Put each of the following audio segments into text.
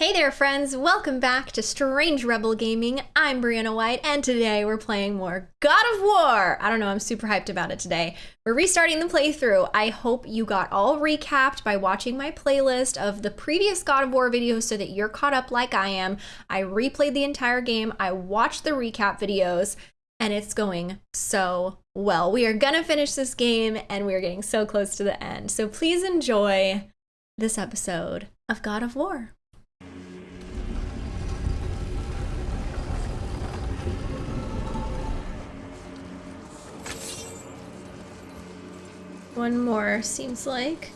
Hey there friends, welcome back to Strange Rebel Gaming. I'm Brianna White and today we're playing more God of War. I don't know, I'm super hyped about it today. We're restarting the playthrough. I hope you got all recapped by watching my playlist of the previous God of War videos so that you're caught up like I am. I replayed the entire game, I watched the recap videos, and it's going so well. We are gonna finish this game and we're getting so close to the end. So please enjoy this episode of God of War. One more, seems like.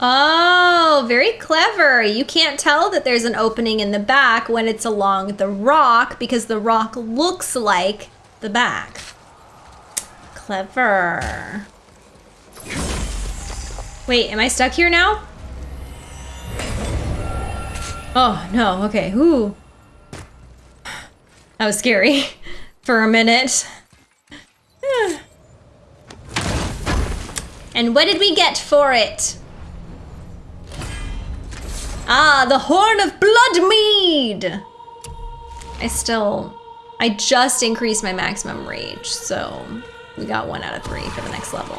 Oh, very clever. You can't tell that there's an opening in the back when it's along the rock because the rock looks like the back. Clever. Wait, am I stuck here now? Oh, no, okay. Ooh. That was scary for a minute. and what did we get for it? Ah, the Horn of Bloodmead! I still... I just increased my maximum rage, so we got one out of three for the next level.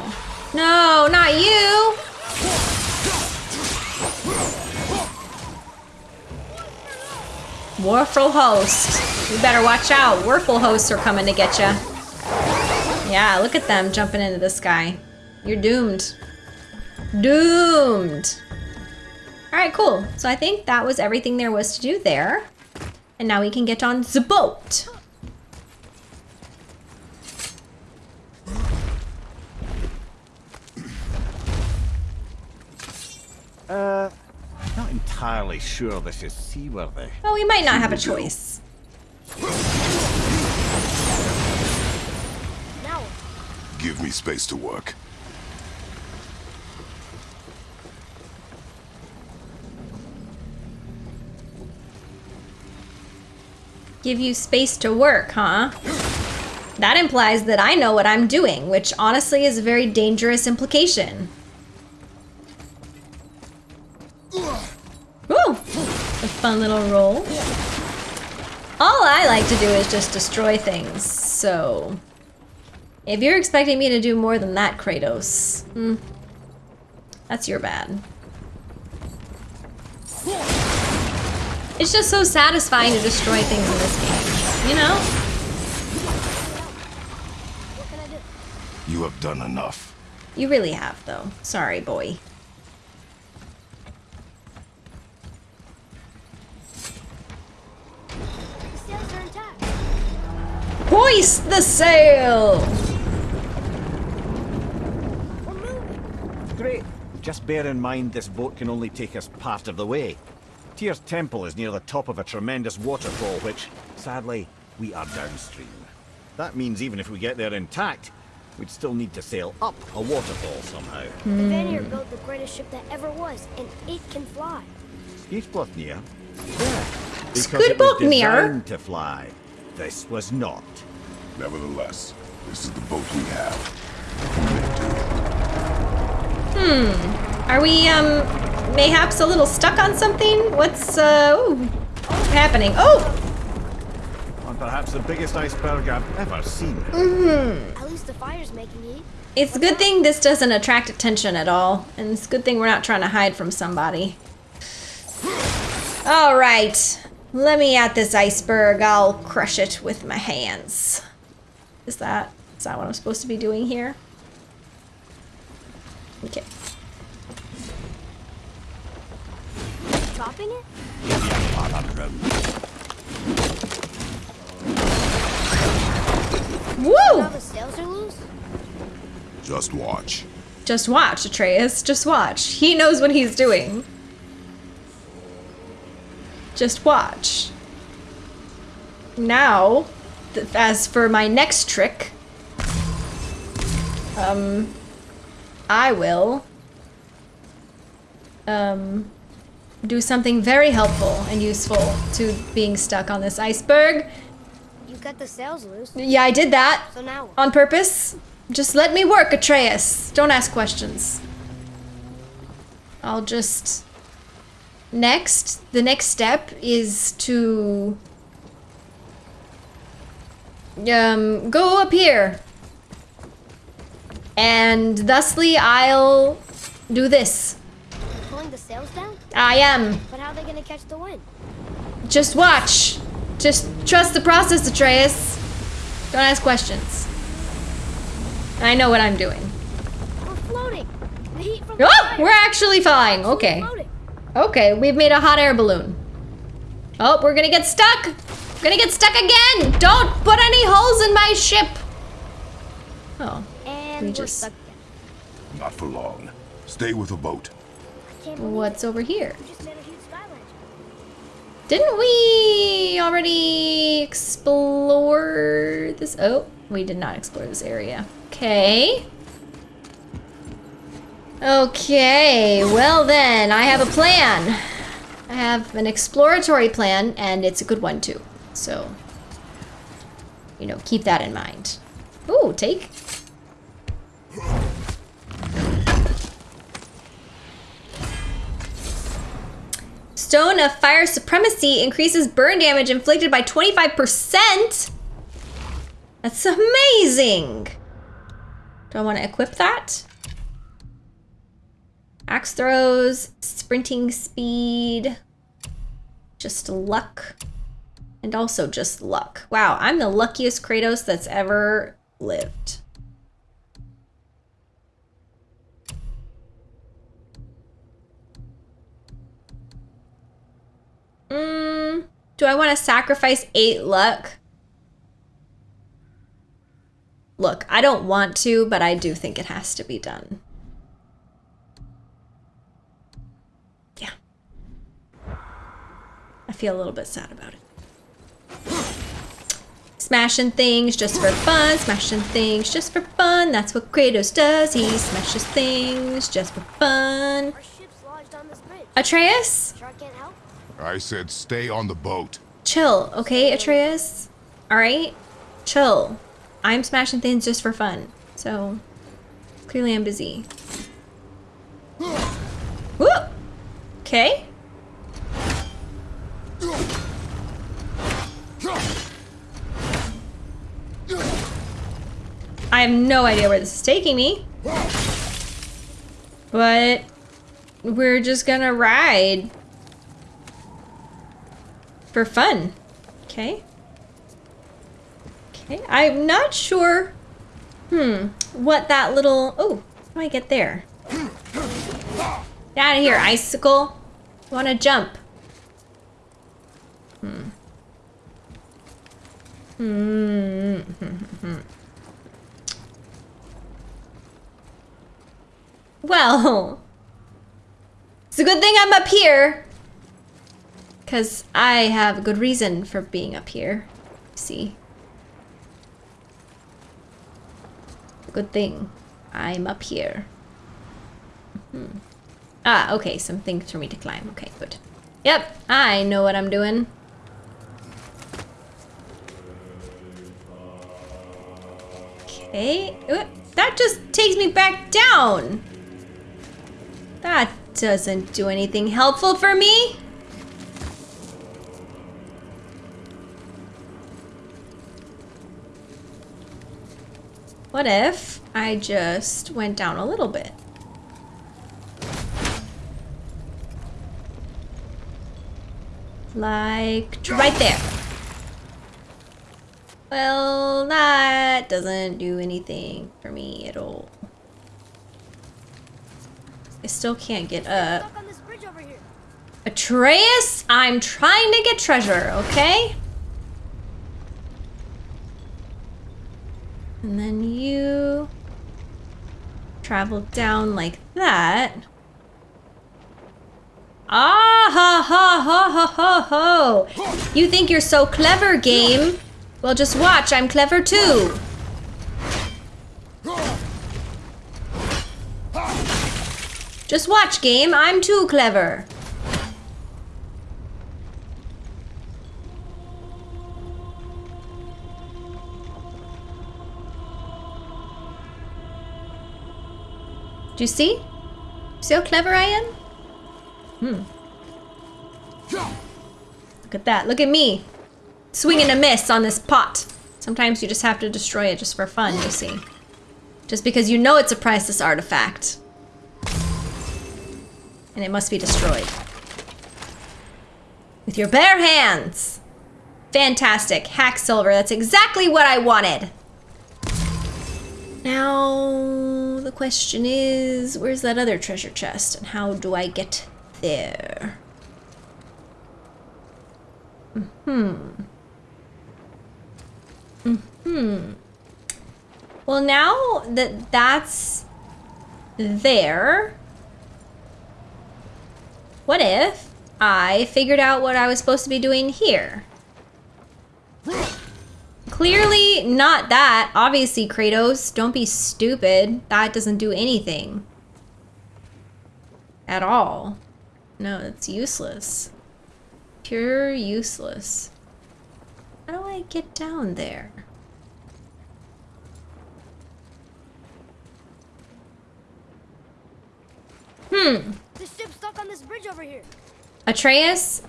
No, not you! Warful host. You better watch out. Warful hosts are coming to get you. Yeah, look at them jumping into the sky. You're doomed. Doomed. All right, cool. So I think that was everything there was to do there. And now we can get on the boat. Uh, not entirely sure this is seaworthy. Well, we might not have a choice. Now, Give me space to work. Give you space to work, huh? That implies that I know what I'm doing, which honestly is a very dangerous implication. Fun little roll. All I like to do is just destroy things, so... If you're expecting me to do more than that, Kratos, hmm, that's your bad. It's just so satisfying to destroy things in this game, you know? what can I do? You have done enough. You really have, though. Sorry, boy. The sails are intact. Hoist the sail! Great. Just bear in mind this boat can only take us part of the way. Tyr's temple is near the top of a tremendous waterfall, which, sadly, we are downstream. That means even if we get there intact, we'd still need to sail up a waterfall somehow. The hmm. Vanir built the greatest ship that ever was, and it can fly. Skidbladnir? Yeah. Because it was Skidbladnir? designed to fly. This was not. Nevertheless, this is the boat we have. Hmm. Are we, um, mayhaps a little stuck on something? What's, uh, ooh, what's happening? Oh! And perhaps the biggest iceberg I've ever seen. Hmm. At least the fire's making heat. It's a good thing this doesn't attract attention at all. And it's a good thing we're not trying to hide from somebody. Alright. Let me at this iceberg. I'll crush it with my hands. Is that, is that what I'm supposed to be doing here? Okay. Chopping it? Woo! Now the sails are loose? Just watch. Just watch, Atreus. Just watch. He knows what he's doing. Just watch. Now, as for my next trick, um, I will, um, do something very helpful and useful to being stuck on this iceberg. You cut the sails loose, Yeah, I did that so now on purpose. Just let me work, Atreus. Don't ask questions. I'll just... Next, the next step is to... Um, go up here. And thusly, I'll do this. Pulling the sails down? I am. But how are they gonna catch the wind? Just watch. Just trust the process, Atreus. Don't ask questions. I know what I'm doing. We're floating. The heat from the Oh, we're actually flying. Okay. floating. Okay, we've made a hot air balloon. Oh, we're gonna get stuck. We're gonna get stuck again. Don't put any holes in my ship. Oh, And We we just- stuck again. Not for long. Stay with the boat. I can't believe what's over here? we just made a huge sky lantern. Didn't we already explore this? Oh, we did not explore this area. Okay. Okay, well then, I have a plan. I have an exploratory plan, and it's a good one too. So, you know, keep that in mind. Ooh, take. Stone of Fire Supremacy increases burn damage inflicted by 25%. That's amazing. Do I want to equip that? Axe throws, sprinting speed, just luck, and also just luck. Wow, I'm the luckiest Kratos that's ever lived. Mm, do I want to sacrifice eight luck? Look, I don't want to, but I do think it has to be done. Yeah. I feel a little bit sad about it. Smashing things just for fun, smashing things just for fun. That's what Kratos does. He smashes things just for fun. Our ship's lodged on this bridge. Atreus? Shark can't help. I said stay on the boat. Chill, okay, Atreus? Alright? Chill. I'm smashing things just for fun. So, clearly I'm busy. Whoop! Okay. I have no idea where this is taking me. But we're just gonna ride for fun. Okay. Okay, I'm not sure, hmm, what that little, oh, how do I get there? Get out of here, icicle. I want to jump. Hmm. Hmm. Well, it's a good thing I'm up here. Because I have a good reason for being up here. See? Good thing I'm up here. Mhm. Ah, okay, some things for me to climb. Okay, good. Yep, I know what I'm doing. Eh? Okay, that just takes me back down. That doesn't do anything helpful for me. What if I just went down a little bit? Like right there. Well, that doesn't do anything for me at all. I still can't get up. Stuck on this bridge over here. Atreus, I'm trying to get treasure, okay? And then you travel down like that. Ah ha ha ha ha ha ho! You think you're so clever, game? Well, just watch, I'm clever too. Just watch, game, I'm too clever. Do you see? See how clever I am? Hmm. Look at that. Look at me. Swinging a miss on this pot. Sometimes you just have to destroy it just for fun, you see. Just because you know it's a priceless artifact. And it must be destroyed. With your bare hands. Fantastic. Hack silver. That's exactly what I wanted. Now, the question is, where's that other treasure chest? And how do I get there? Hmm. Hmm. Well, now that that's there, what if I figured out what I was supposed to be doing here? Clearly not that. Obviously, Kratos, don't be stupid. That doesn't do anything. At all. No, it's useless. Pure useless. How do I get down there? Hmm. The ship's stuck on this bridge over here. Atreus,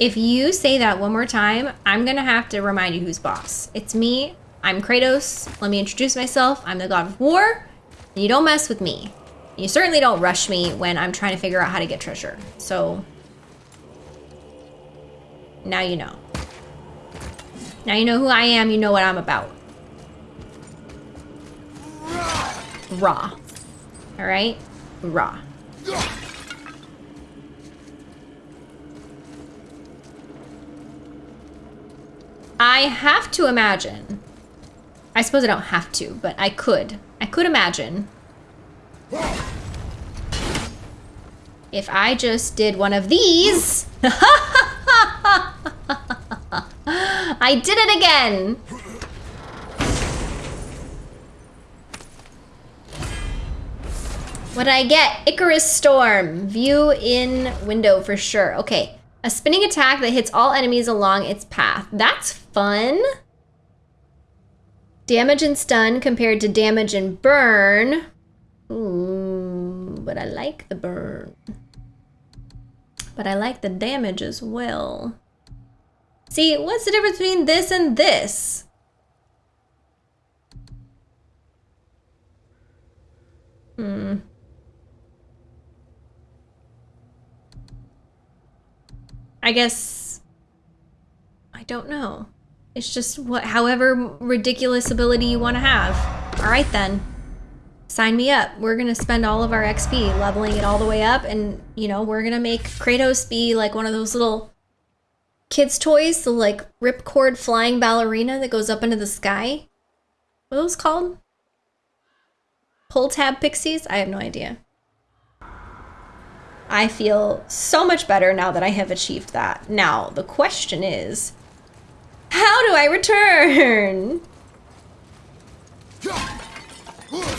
if you say that one more time, I'm gonna have to remind you who's boss. It's me. I'm Kratos. Let me introduce myself. I'm the god of war. You don't mess with me. You certainly don't rush me when I'm trying to figure out how to get treasure. So, now you know. Now you know who I am, you know what I'm about. Raw. Alright? Raw. I have to imagine. I suppose I don't have to, but I could. I could imagine. If I just did one of these. I did it again. What did I get? Icarus Storm. View in window for sure. Okay. A spinning attack that hits all enemies along its path. That's fun. Damage and stun compared to damage and burn. Ooh, but I like the burn. But I like the damage as well. See, what's the difference between this and this? Hmm. I guess I don't know. It's just what however ridiculous ability you want to have. All right then. Sign me up. We're going to spend all of our XP leveling it all the way up and, you know, we're going to make Kratos be like one of those little kids toys, the like ripcord flying ballerina that goes up into the sky. What are those called? Pull tab pixies? I have no idea. I feel so much better now that I have achieved that. Now, the question is, how do I return?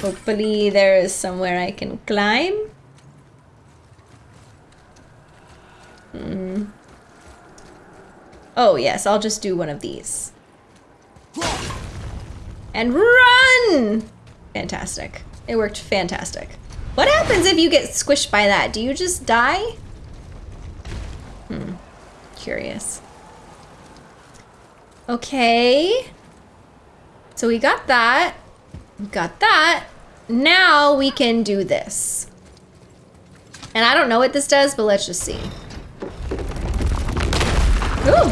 Hopefully there is somewhere I can climb. Hmm. Oh yes, I'll just do one of these. And run! Fantastic. It worked fantastic. What happens if you get squished by that? Do you just die? Hmm. Curious. Okay. So we got that. We got that. Now we can do this. And I don't know what this does, but let's just see. Ooh.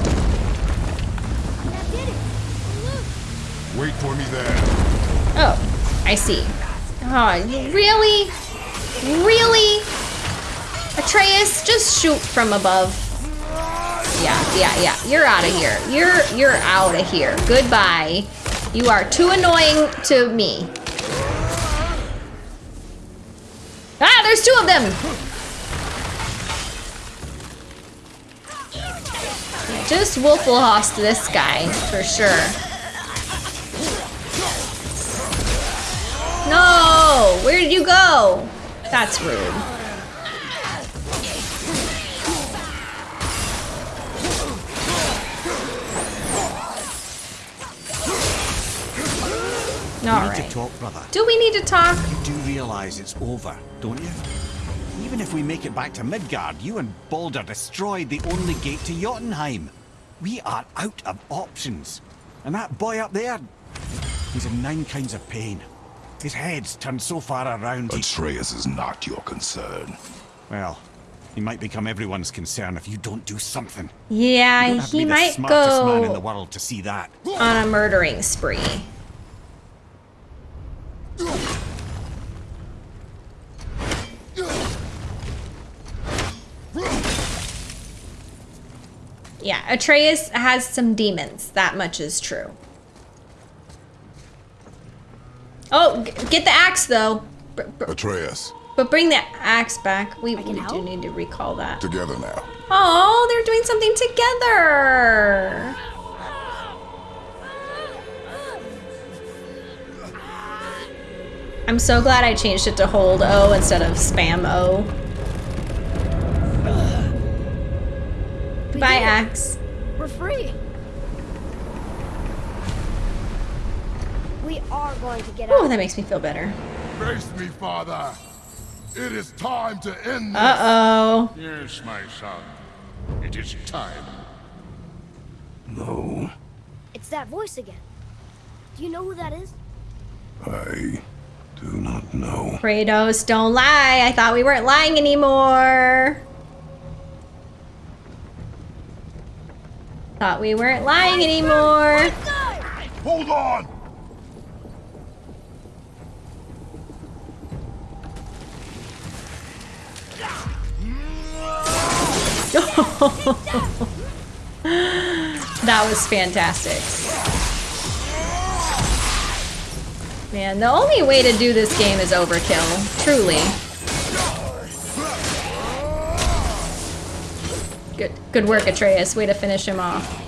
Did it. Look. Wait for me there. Oh, I see. Oh, really? Really? Atreus, just shoot from above. Yeah, yeah, yeah. You're out of here. You're you're out of here. Goodbye. You are too annoying to me. Ah, there's two of them. Just Wolfelhost this guy for sure. No! Where did you go? That's rude. All we need right. to talk, brother. Do we need to talk? You do realize it's over, don't you? Even if we make it back to Midgard, you and Baldur destroyed the only gate to Jotunheim. We are out of options. And that boy up there, he's in nine kinds of pain. His head's turned so far around, he... Atreus is not your concern. Well, he might become everyone's concern if you don't do something. Yeah, You don't have to he might smartest man in the go world to see that. on a murdering spree. Yeah, Atreus has some demons. That much is true. Oh, get the axe though. Br- br- Atreus, But bring the axe back. We, we do need to recall that. together now. Oh, they're doing something together. I'm so glad I changed it to hold O instead of spam O. Goodbye. Axe. We're free. We are going to get Oh, that makes me feel better. Face me, father. It is time to end this. Uh oh. Yes, my son. It is time. No, It's that voice again. Do you know who that is? I do not know. Kratos, don't lie. I thought we weren't lying anymore. Thought we weren't lying anymore. Hold on! That was fantastic. Man, the only way to do this game is overkill. Truly. Good, good work, Atreus. Way to finish him off.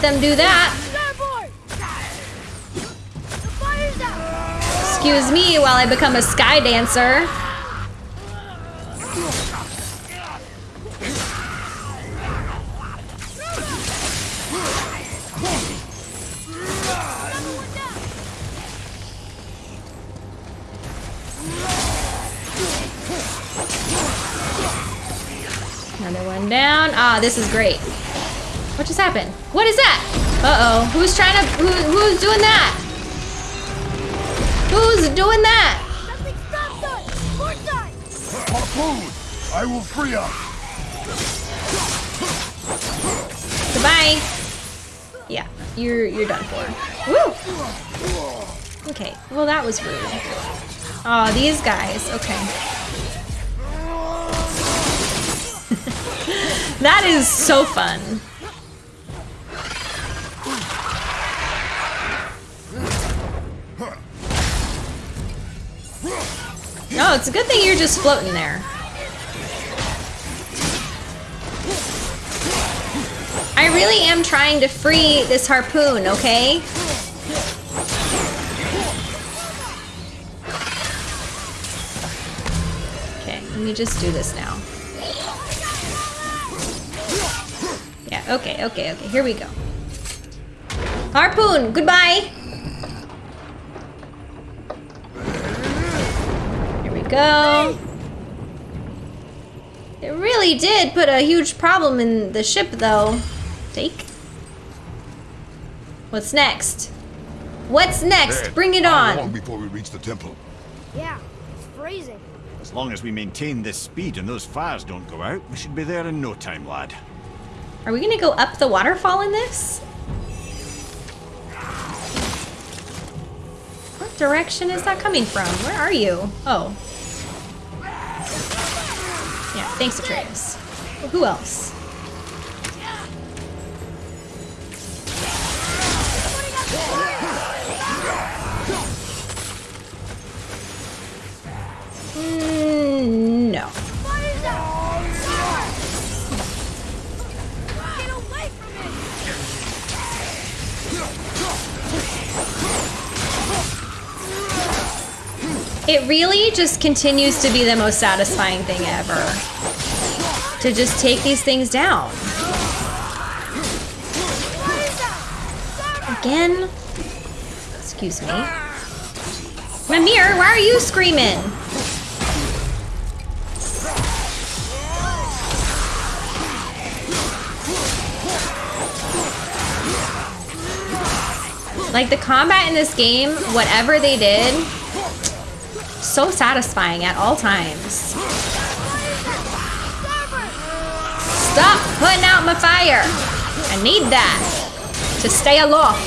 Them do that. Excuse me while I become a sky dancer. Another one down. Ah, this is great. What just happened? What is that? Uh-oh. Who's trying to... Who, who's doing that? Who's doing that? Nothing stops us. Port side. Harpoon! I will free us! Goodbye. Yeah, you're you're done for. Woo. Okay. Well, that was rude. Oh, these guys. Okay. that is so fun. No, it's a good thing you're just floating there. I really am trying to free this harpoon, okay? Okay, let me just do this now. Yeah, okay, okay, okay, here we go. Harpoon, goodbye! Here we go. It really did put a huge problem in the ship, though. Take. What's next? What's next? Ed, Bring it how long on. before we reach the temple? Yeah, it's freezing. As long as we maintain this speed and those fires don't go out, we should be there in no time, lad. Are we gonna go up the waterfall in this? What direction is that coming from? Where are you? Oh. Yeah, thanks, Atreus. Who else? It really just continues to be the most satisfying thing ever. To just take these things down. Again? Excuse me. Mimir, why are you screaming? Like the combat in this game, whatever they did, so satisfying at all times. Stop putting out my fire. I need that to stay aloft.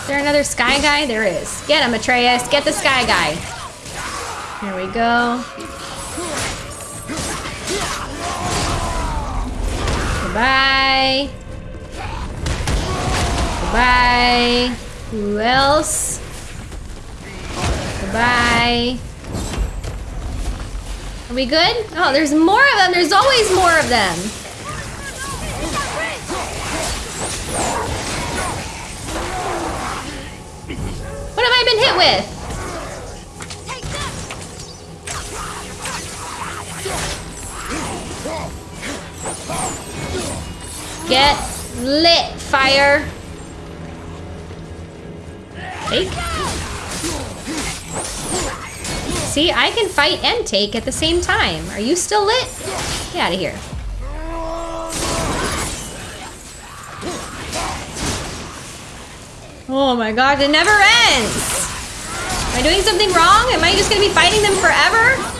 Is there another sky guy? There is. Get him, Atreus. Get the sky guy. Here we go. Goodbye. Goodbye. Who else? Goodbye. Are we good? Oh, there's more of them. There's always more of them. What have I been hit with? Get lit, fire. Take. See, I can fight and take at the same time. Are you still lit? Get out of here. Oh my god, it never ends! Am I doing something wrong? Am I just gonna be fighting them forever?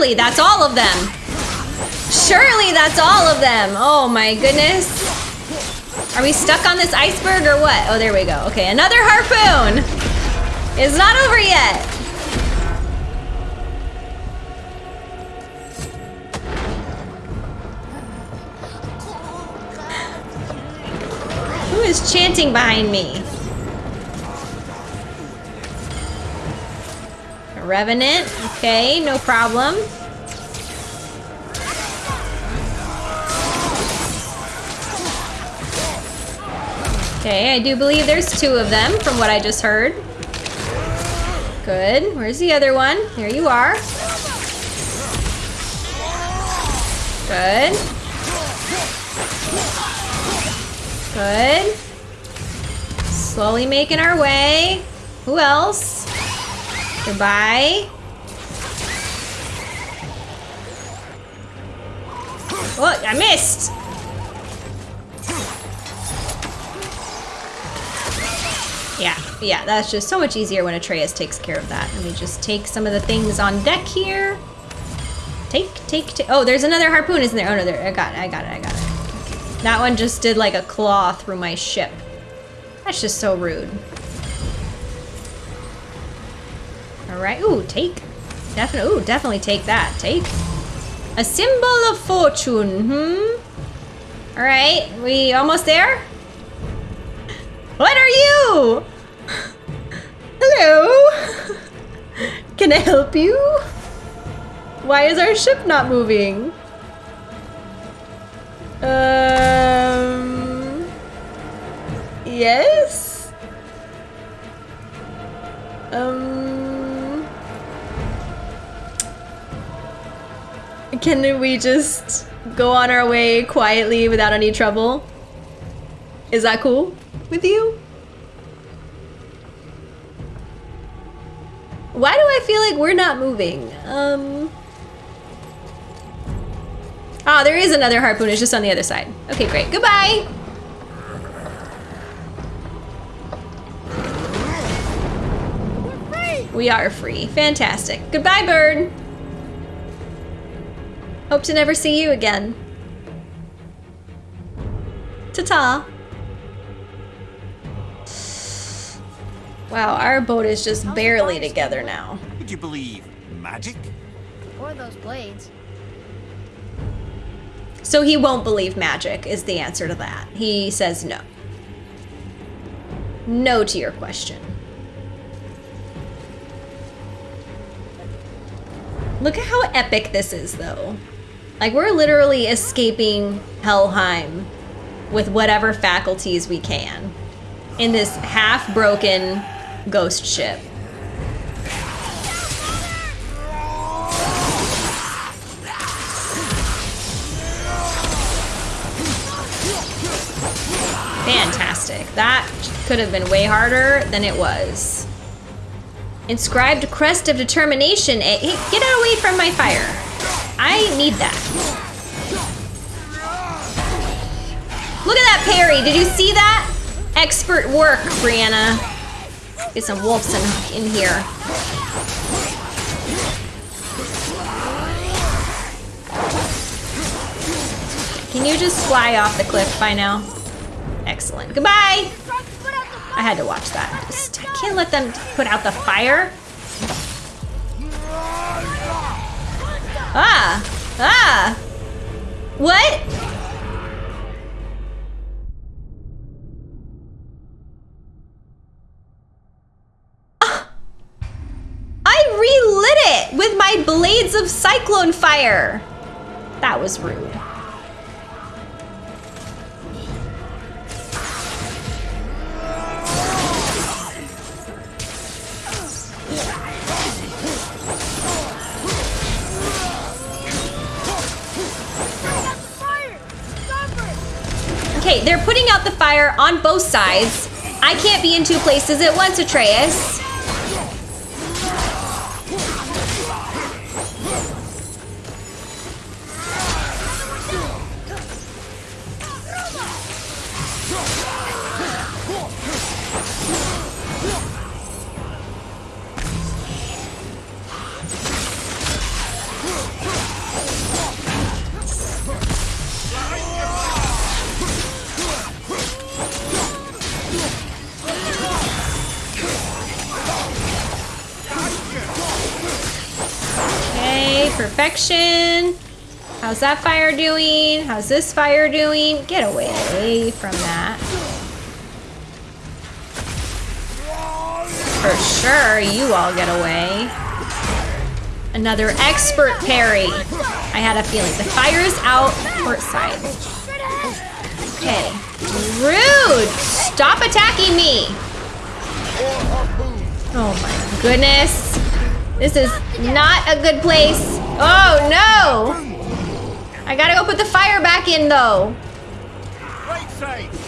Surely that's all of them. Surely that's all of them. Oh my goodness. Are we stuck on this iceberg or what? Oh, there we go. Okay, another harpoon. It's not over yet. Who is chanting behind me? A revenant. Okay, no problem. Okay, I do believe there's two of them from what I just heard. Good. Where's the other one? There you are. Good. Good. Slowly making our way. Who else? Goodbye. Oh, I missed. Yeah, yeah, that's just so much easier when Atreus takes care of that. Let me just take some of the things on deck here. Take, take, take. Oh, there's another harpoon, isn't there? Oh, no, there. I got it, I got it, I got it. That one just did like a claw through my ship. That's just so rude. All right, ooh, take. Definitely, ooh, definitely take that. Take. A symbol of fortune, hmm? All right, we almost there? What are you? Hello? Can I help you? Why is our ship not moving? Um. Yes? Um. Can we just go on our way quietly without any trouble? Is that cool with you? Why do I feel like we're not moving? Um. Ah, there is another harpoon. It's just on the other side. Okay, great. Goodbye. We are free. Fantastic. Goodbye, bird. Hope to never see you again. Ta-ta. Wow, our boat is just barely together now. Would you believe magic? Or those blades. So he won't believe magic is the answer to that. He says no. no to your question. Look at how epic this is, though. Like, we're literally escaping Helheim with whatever faculties we can in this half broken ghost ship. Fantastic. That could have been way harder than it was. Inscribed Crest of Determination. Eh, hey, get away from my fire. I need that. Look at that parry. Did you see that? Expert work, Brianna. Get some wolves in, in here. Can you just fly off the cliff by now? Excellent. Goodbye! I had to watch that. Just, I can't let them put out the fire. Ah! Ah! What? Ah! I relit it with my blades of cyclone fire. That was rude. Okay, they're putting out the fire on both sides. I can't be in two places at once, Atreus. Perfection. How's that fire doing? How's this fire doing? Get away from that. For sure, you all get away. Another expert parry. I had a feeling. The fire is out port side. Okay. Rude! Stop attacking me! Oh my goodness. This is not a good place. Oh no! I gotta go put the fire back in though.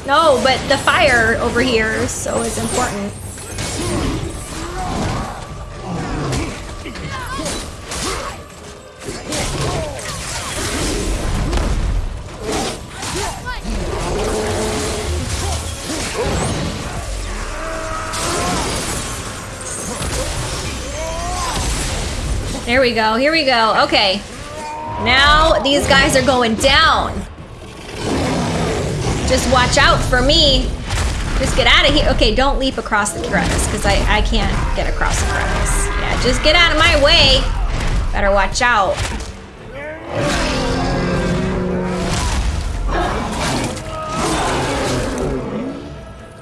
No, but the fire over here so is important. There we go, here we go. Okay. Now these guys are going down. Just watch out for me. Just get out of here. Okay, don't leap across the crevice because I, I can't get across the crevice. Yeah, just get out of my way. Better watch out.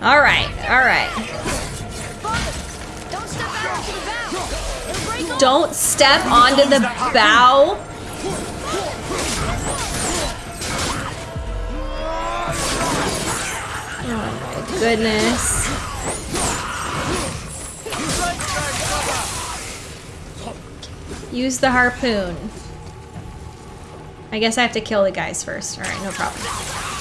All right, all right. Don't step onto the bow. Oh my goodness. Use the harpoon. I guess I have to kill the guys first. All right, no problem.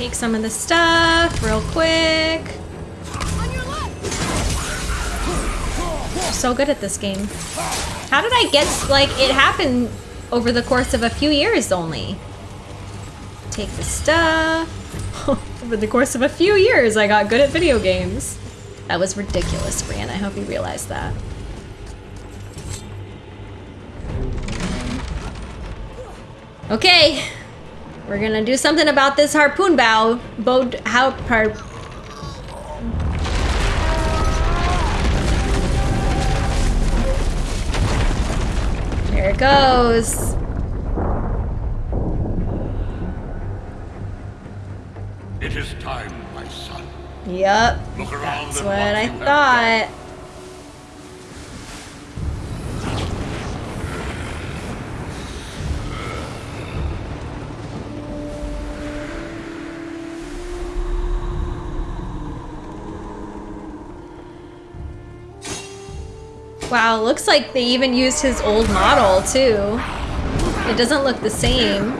Take some of the stuff real quick. So good at this game. How did I get, like, it happened over the course of a few years only. Take the stuff. over the course of a few years, I got good at video games. That was ridiculous, Brian. I hope you realize that. Okay, we're gonna do something about this harpoon bow. Bow, how, har, Here it goes. It is time, my son. Yep. Look around That's what I thought. Wow, looks like they even used his old model too. It doesn't look the same.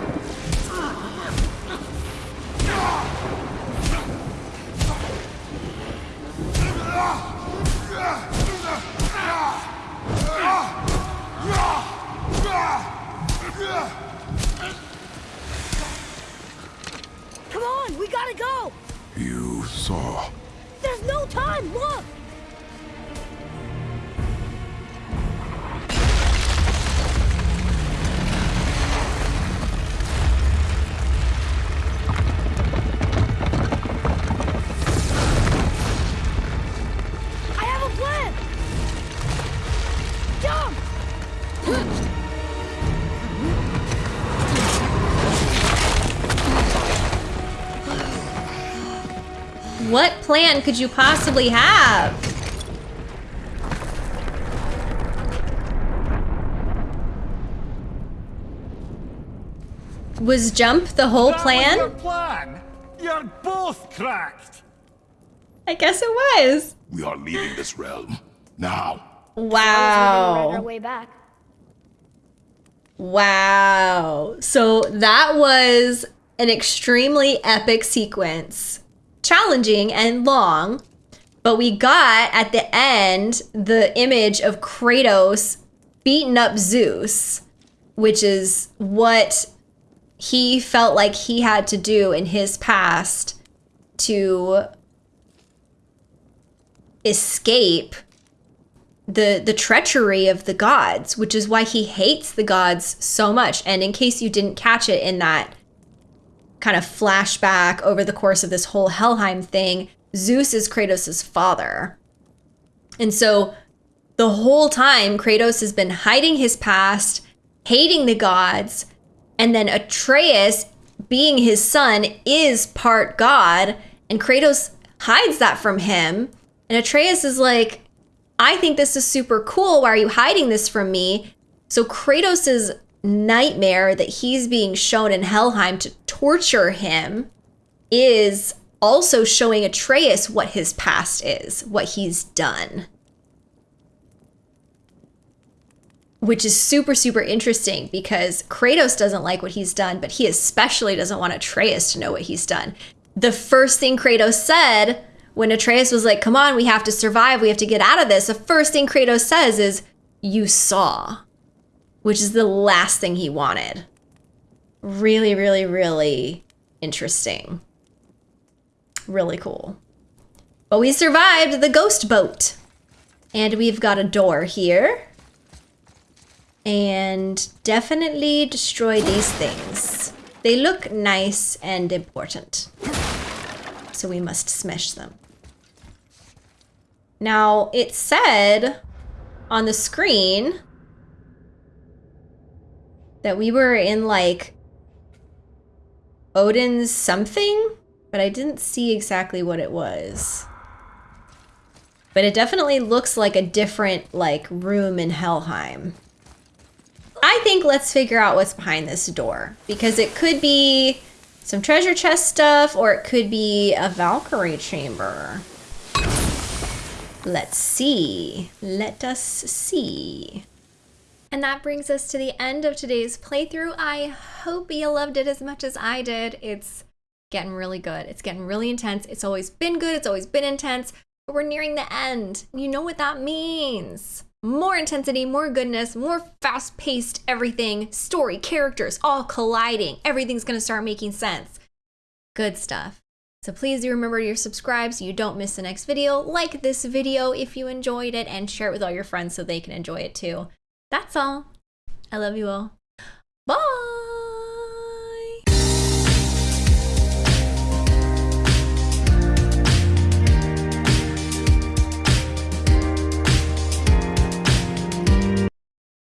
Plan could you possibly have? Was jump the whole That was your plan? plan? You're both cracked! I guess it was. We are leaving this realm. Now. We our Wow. way back. Wow. So that was an extremely epic sequence. Challenging and long, but we got at the end the image of Kratos beating up Zeus, which is what he felt like he had to do in his past to escape the the treachery of the gods, which is why he hates the gods so much. And in case you didn't catch it in that kind of flashback over the course of this whole Helheim thing, Zeus is Kratos' father. And so the whole time Kratos has been hiding his past, hating the gods, and then Atreus being his son is part god, and Kratos hides that from him. And Atreus is like, I think this is super cool. Why are you hiding this from me? So Kratos' nightmare that he's being shown in Helheim to torture him is also showing Atreus what his past is, what he's done. Which is super, super interesting because Kratos doesn't like what he's done, but he especially doesn't want Atreus to know what he's done. The first thing Kratos said when Atreus was like, Come on, we have to survive, we have to get out of this, the first thing Kratos says is, You saw, which is the last thing he wanted. Really, really, really interesting. Really cool. But we survived the ghost boat. And we've got a door here. And definitely destroy these things. They look nice and important. So we must smash them. Now, it said on the screen that we were in like Odin's something, but I didn't see exactly what it was. But it definitely looks like a different like room in Helheim. I think let's figure out what's behind this door because it could be some treasure chest stuff or it could be a Valkyrie chamber. Let's see. Let us see. And that brings us to the end of today's playthrough. I hope you loved it as much as I did. It's getting really good. It's getting really intense. It's always been good. It's always been intense. But we're nearing the end. You know what that means. More intensity, more goodness, more fast paced everything, story, characters all colliding. Everything's to start making sense. Good stuff. So please do remember to subscribe so you don't miss the next video. Like this video if you enjoyed it and share it with all your friends so they can enjoy it too. That's all. I love you all. Bye.